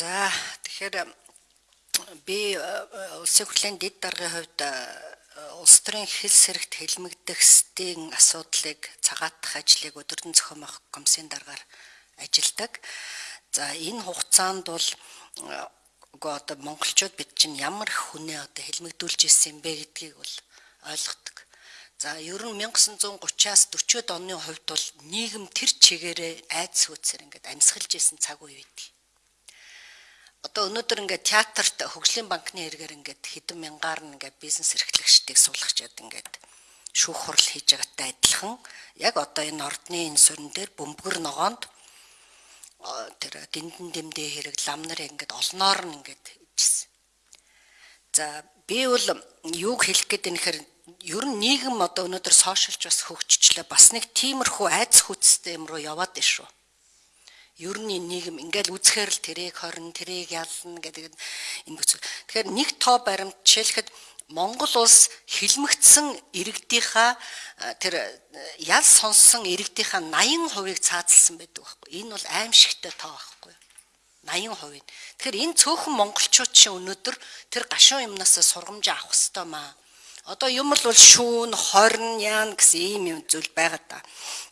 За тэгэхээр би улсын хурлын дэд даргын хувьд улс төрийн хэл сэрэгт хэлмэгдэхстийн асуудлыг цагаатах ажлыг өдөрдөн зохион байгуулах комиссийн даргаар ажилдаг. За энэ хугацаанд бол үгүй одоо монголчууд бид чинь ямар их хүнээ одоо хэлмэгдүүлж ирсэн бэ гэдгийг бол ойлгодог. За ер нь 1930-аас 40-од оны хувьд бол нийгэм тэр чигээрээ айдас хөөцөр ингээд амьсгалж исэн цаг үе байдаг. Одоо өнөөдөр ингээд театрт хөгжлийн банкны хэрэгээр ингээд хэдэн мянгаар нь ингээд бизнес эрхлэгчдийг суулгачаад ингээд шүүх хурал хийж байгаатай адилхан яг одоо энэ ордны энэ сүрэн дээр бөмбөр ногоонд тэр гиндэн дэмдээ хэрэг лам нар ингээд олноор нь ингээд ижсэн. За би бол юуг хэлэх гээд энэ хэр ер нь нийгэм одоо өнөөдөр сошиалч бас хөгжчлээ бас нэг тиймэрхүү айц хүчтэй юм руу яваад байна шүү. Ер нь нийгэм ингээл үзэхээр л тэрийг хорн тэрийг ялна гэдэг энэ бүцэг. Тэгэхээр нэг тоо баримт жишээлхэд Монгол улс хилмигдсэн иргэдийнхаа тэр ял сонссон иргэдийнхаа 80%-ыг цаазалсан байдаг байхгүй. Энэ бол аимшигтай тоо байхгүй. 80%. Тэгэхээр энэ цөөхөн монголчууд чинь өнөөдөр тэр гашуун юмнаас сургамж авах хэвээр маа. Одоо юм л бол шүүн, хорн, яан гэсэн ийм юм зүйл байгаа та.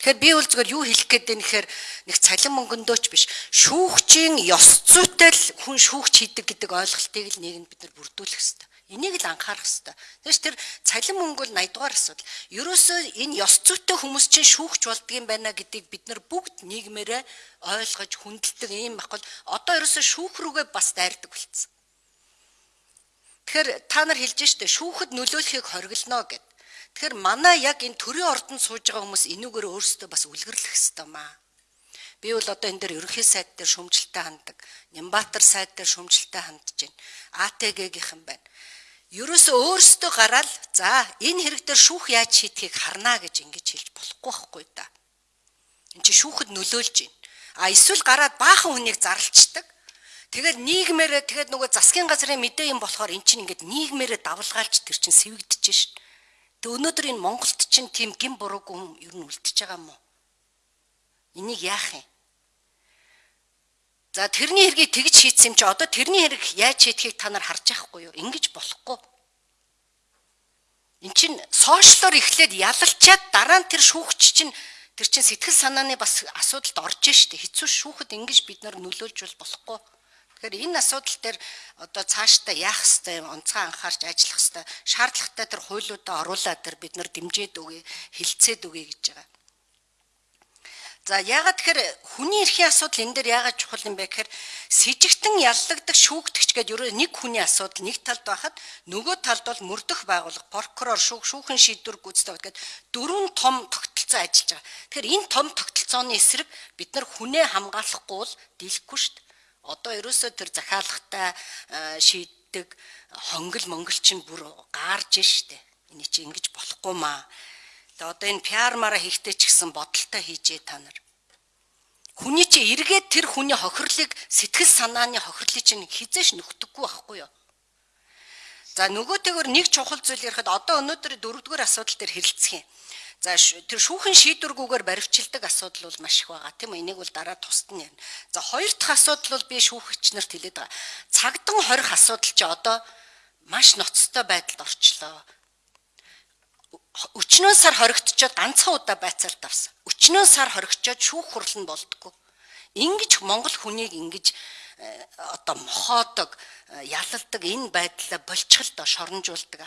Тэгэхээр би бол зүгээр юу хэлэх гээд байна гэхээр нэг цалин мөнгөндөөч биш. Шүүгчийн ёс зүйтэй л хүн шүүгч хийдэг гэдэг ойлголтыг л нийгэмд бид нар бүрдүүлэх хэрэгтэй. Энийг л анхаарах хэрэгтэй. Тэгээс тэр цалин мөнгө бол 80 дугаар асуудал. Ерөөсөө энэ ёс зүйтэй хүмүүс чинь шүүгч болдгийм байна гэдгийг бид нар бүгд нийгмээрээ ойлгож хүндэлдэг юм багвал одоо ерөөсөө шүүх рүүгээ бас дайрдаг болцсон. Тэгэхээр та нар хэлж штэ шүүхэд нөлөөлөхийг хориглоно гэд. Тэгэхээр манай яг энэ төрийн ордонд сууж байгаа хүмүүс энүүгээр өөрсдөө бас үлгэрлэх хэвээр маа. Би бол одоо энэ дээр ерөнхий сайд дээр шөмжлөлтөй ханддаг. Нямбатар сайд дээр шөмжлөлтөй хандж байна. АТГ-гийнхэн байна. Ерөөсөө өөрсдөө гараад за энэ хэрэг дээр шүүх яаж шийдэхийг харнаа гэж ингэж хэлж болохгүй байхгүй да. Энд чи шүүхэд нөлөөлж байна. А эсвэл гараад баахан хүнийг зарлцдаг. Тэгээд нийгмээрээ тэгээд нөгөө засгийн газрын мэдээ юм болохоор эн чинь ингээд нийгмээрээ давлгаалж тэр чинь сэвэгдэж шít. Тэг өнөөдөр энэ Монголд чинь тийм гин буруугүй юм ер нь үлдчихэж байгаа юм уу? Энийг яах юм? За тэрний хэргийг тэгж шийдсэн юм чи одоо тэрний хэрэг яаж шийдэхийг та нар харж байхгүй юу? Ингиж болохгүй. Эн чин сошиалор эхлээд ялалчаад дараа нь тэр шүүгч чинь тэр чин сэтгэл санааны бас асуудалд орж штэ хэцүү шүүхэд ингэж бид нар нөлөөлж бол болохгүй. Тэгэхээр энэ асуудал дээр одоо цаашдаа яах хэвээр онцгой анхаарч ажиллах хэвээр шаардлагатай тэр хуулиудаа оруулаад тэр бид нар дэмжиж өгье, хилцээд өгье гэж байгаа. За яагаад тэгэхээр хүний эрхийн асуудал энэ дээр яагаад чухал юм бэ гэхээр сэжигтэн яллагдах шүүгдэгч гэдэг ерөө нэг хүний асуудал нэг талд байхад нөгөө талд бол мөрдөх байгууллага прокурор шүүх шүүхэн шийдвэр гүйцэтгэх гэдэг дөрвөн том тогтолцоо ажиллаж байгаа. Тэгэхээр энэ том тогтолцооны эсрэг бид нар хүнээ хамгаалахгүй бол дийлэхгүй шүү дээ одоо ерөөсөө тэр захиалгатай шийддэг хонгол монгол чинь бүр гаарж штэ. Эний чи ингэж болохгүй маа. Тэгээ одоо энэ пиармаараа хийхдээ ч гэсэн бодолтой хийжээ та нар. Хүний чи эргээд тэр хүний хохирлыг сэтгэл санааны хохирлыг чинь хизээш нөхдөггүй байхгүй юу? За нөгөөтэйгөр нэг чухал зүйл ярихад одоо өнөөдөр дөрөвдүгээр асуудал дээр хэрэлцэх юм. За тэр шүүхэн шийдвэргүйгээр баривчилдаг асуудал бол маш их байгаа тийм үү? Энийг бол дараа тусад нь ярина. За хоёр дахь асуудал бол би шүүхэгч нарт хэлээд байгаа. Цагдан хорих асуудал чи одоо маш ноцтой байдалд орчлоо. Өчнөө сар хоригдчоод ганцхан удаа байцаалт авсан. Өчнөө сар хоригчоод шүүх хурал нь болдгоо. Ингиж Монгол хүнийг ингэж э, одоо мохоодог, э, ялалдаг энэ байдлаа болчихл доо шоронжуулдаг.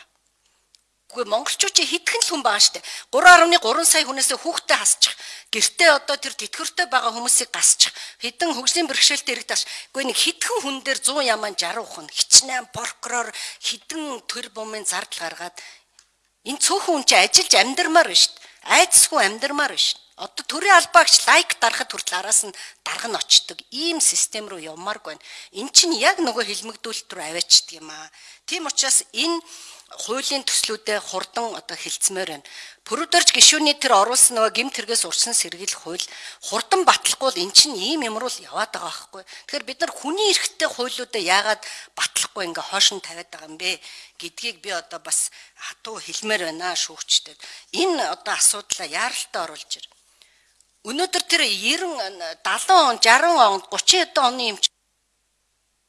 Үгүй монголчууд чи хитгэн л хүн байгаа штэ. 3.3 сая хүнээс хүүхдээ хасчих. Гэртээ одоо тэр тэтгэвртэй байгаа хүмүүсийг гасчих. Хэдэн хөгжлийн бэрхшээлтэй ирэх тааш. Үгүй нэг хитгэн хүн дээр 100 яман 60 хүн хичнээн прокурор хідэн төр бумын зардал гаргаад энэ цөөхөн хүн чи ажиллаж амьдрмаар штэ. Айдсгүй амьдрмаар штэ. Одоо төрийн албаагч лайк дарахад хүртэл араас нь дарга нь очдөг. Ийм систем рүү явмааргүй байна. Эн чинь яг нөгөө хилмигдүүлэлт рүү аваачдаг юм аа. Тийм учраас энэ хуулийн төслүүдэд хурдан одоо хилцмээр байна. Пүрүдэрж гişүүний тэр оруулсан нөгөө гимт хэрэгээс урсан сэргийлэх хууль хурдан батлахгүй эн чинь ийм юм руу л яваад байгаа байхгүй. Тэгэхээр бид нар хүний эрхтэй хуулиудаа яагаад батлахгүй ингээ хоош нь тавиад байгаа юм бэ гэдгийг би одоо бас хатуу хэлмээр байна шүүгчдэд. Энэ одоо асуудлаа яаралтай оруулж ир. Өнөөдөр тэр 90 70 он 60 он 30 оны юм